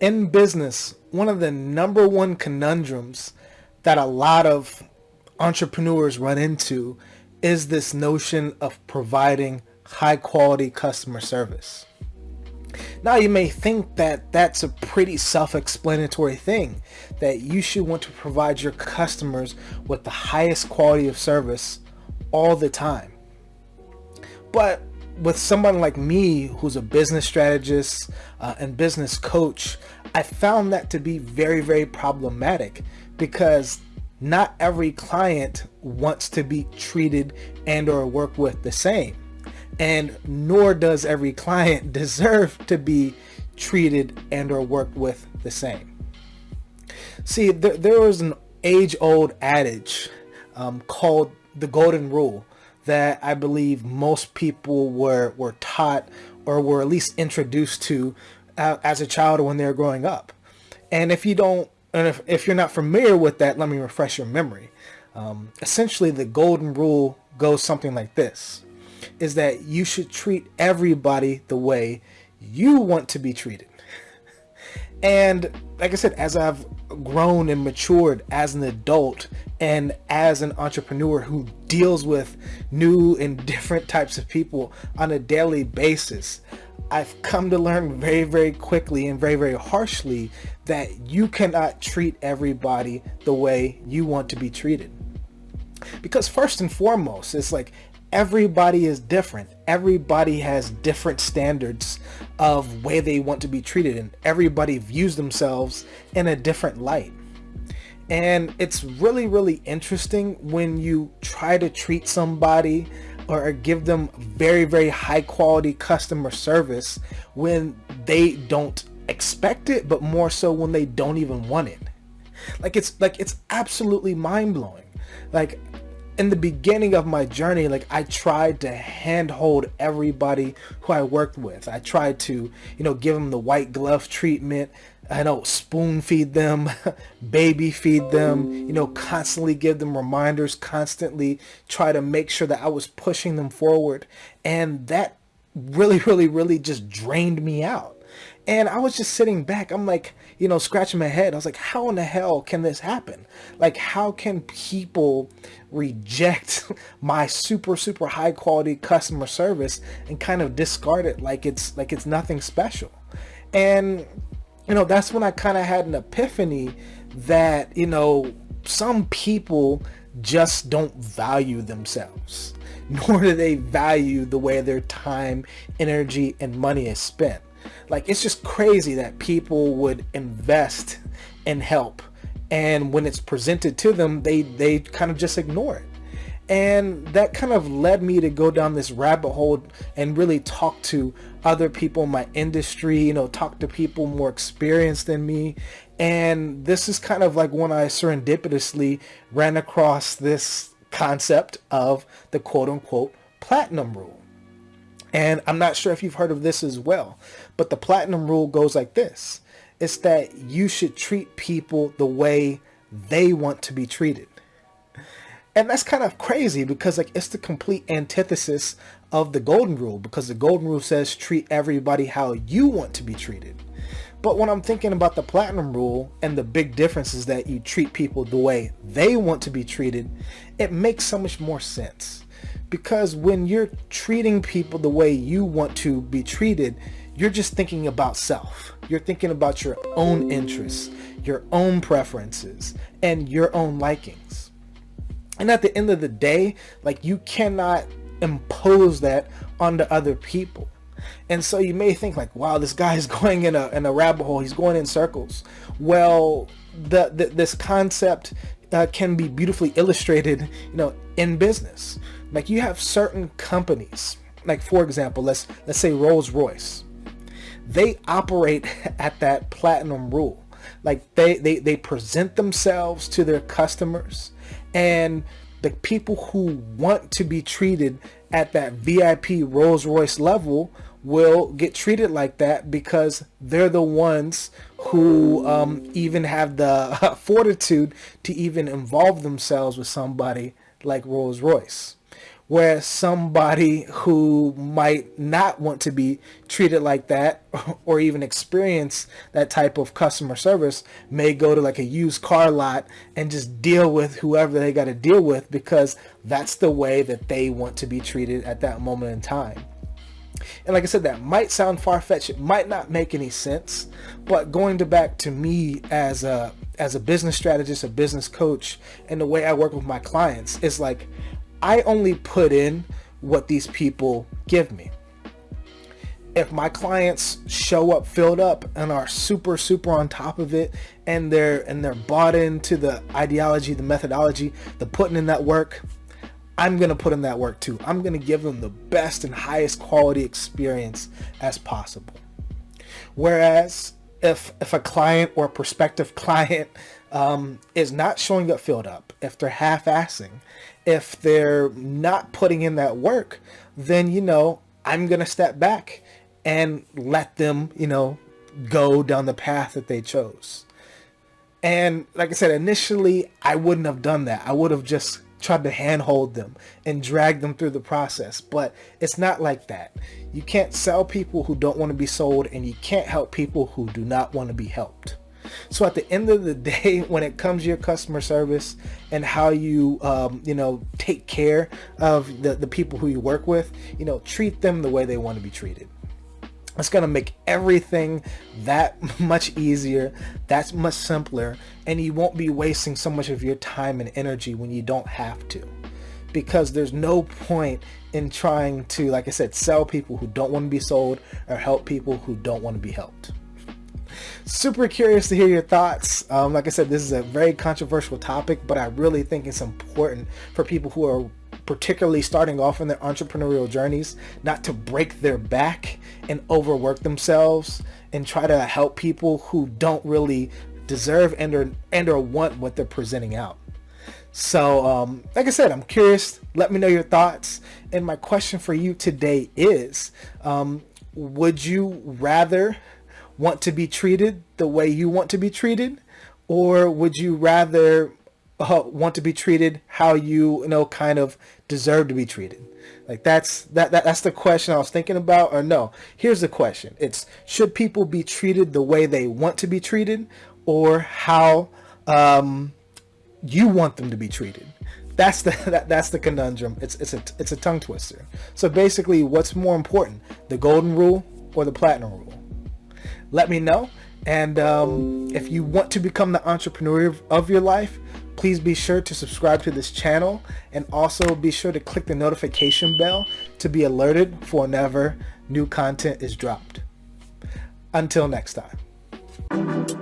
in business, one of the number one conundrums that a lot of entrepreneurs run into is this notion of providing high quality customer service. Now you may think that that's a pretty self-explanatory thing, that you should want to provide your customers with the highest quality of service all the time. But with someone like me who's a business strategist uh, and business coach, I found that to be very, very problematic because not every client wants to be treated and or work with the same. And nor does every client deserve to be treated and or worked with the same. See, there, there was an age-old adage um, called the golden rule that I believe most people were, were taught or were at least introduced to uh, as a child when they were growing up. And if you don't, and if, if you're not familiar with that, let me refresh your memory. Um, essentially, the golden rule goes something like this, is that you should treat everybody the way you want to be treated. And like I said, as I've grown and matured as an adult and as an entrepreneur who deals with new and different types of people on a daily basis, I've come to learn very, very quickly and very, very harshly that you cannot treat everybody the way you want to be treated. Because first and foremost, it's like everybody is different. Everybody has different standards of way they want to be treated and everybody views themselves in a different light. And it's really, really interesting when you try to treat somebody or give them very, very high quality customer service when they don't expect it, but more so when they don't even want it. Like it's like it's absolutely mind blowing. Like in the beginning of my journey, like I tried to handhold everybody who I worked with. I tried to, you know, give them the white glove treatment. I know spoon feed them, baby feed them, you know, constantly give them reminders, constantly try to make sure that I was pushing them forward. And that really, really, really just drained me out. And I was just sitting back. I'm like, you know, scratching my head. I was like, how in the hell can this happen? Like, how can people reject my super, super high quality customer service and kind of discard it like it's like it's nothing special? And, you know, that's when I kind of had an epiphany that, you know, some people just don't value themselves nor do they value the way their time, energy, and money is spent. Like it's just crazy that people would invest in help and when it's presented to them, they, they kind of just ignore it. And that kind of led me to go down this rabbit hole and really talk to other people in my industry, you know, talk to people more experienced than me. And this is kind of like when I serendipitously ran across this concept of the quote unquote platinum rule. And I'm not sure if you've heard of this as well, but the platinum rule goes like this. It's that you should treat people the way they want to be treated. And that's kind of crazy because like it's the complete antithesis of the golden rule because the golden rule says treat everybody how you want to be treated. But when I'm thinking about the platinum rule and the big difference is that you treat people the way they want to be treated, it makes so much more sense because when you're treating people the way you want to be treated, you're just thinking about self. You're thinking about your own interests, your own preferences, and your own likings. And at the end of the day, like you cannot impose that onto other people. And so you may think like, wow, this guy is going in a, in a rabbit hole. He's going in circles. Well, the, the this concept uh, can be beautifully illustrated, you know, in business. Like you have certain companies, like for example, let's let's say Rolls-Royce. They operate at that platinum rule. Like they, they, they present themselves to their customers and the people who want to be treated at that VIP Rolls-Royce level will get treated like that because they're the ones who um, even have the fortitude to even involve themselves with somebody like Rolls-Royce. Whereas somebody who might not want to be treated like that or even experience that type of customer service may go to like a used car lot and just deal with whoever they got to deal with because that's the way that they want to be treated at that moment in time. And like I said, that might sound far-fetched. It might not make any sense, but going to back to me as a as a business strategist, a business coach, and the way I work with my clients is like I only put in what these people give me. If my clients show up filled up and are super super on top of it and they're and they're bought into the ideology, the methodology, the putting in that work, I'm going to put in that work too. I'm going to give them the best and highest quality experience as possible. Whereas if if a client or a prospective client um, is not showing up filled up, if they're half-assing, if they're not putting in that work, then, you know, I'm going to step back and let them, you know, go down the path that they chose. And like I said, initially, I wouldn't have done that. I would have just tried to handhold them and drag them through the process. But it's not like that. You can't sell people who don't want to be sold, and you can't help people who do not want to be helped. So at the end of the day, when it comes to your customer service and how you, um, you know, take care of the, the people who you work with, you know, treat them the way they want to be treated. It's going to make everything that much easier, that's much simpler, and you won't be wasting so much of your time and energy when you don't have to. Because there's no point in trying to, like I said, sell people who don't want to be sold or help people who don't want to be helped super curious to hear your thoughts. Um, like I said, this is a very controversial topic, but I really think it's important for people who are particularly starting off in their entrepreneurial journeys, not to break their back and overwork themselves and try to help people who don't really deserve and or, and or want what they're presenting out. So, um, like I said, I'm curious. Let me know your thoughts. And my question for you today is, um, would you rather want to be treated the way you want to be treated? Or would you rather uh, want to be treated how you, you know, kind of deserve to be treated? Like that's that, that that's the question I was thinking about or no. Here's the question. It's should people be treated the way they want to be treated or how um, you want them to be treated? That's the that, that's the conundrum. It's it's a it's a tongue twister. So basically, what's more important, the golden rule or the platinum rule? Let me know. And um, if you want to become the entrepreneur of your life, please be sure to subscribe to this channel and also be sure to click the notification bell to be alerted for whenever new content is dropped. Until next time.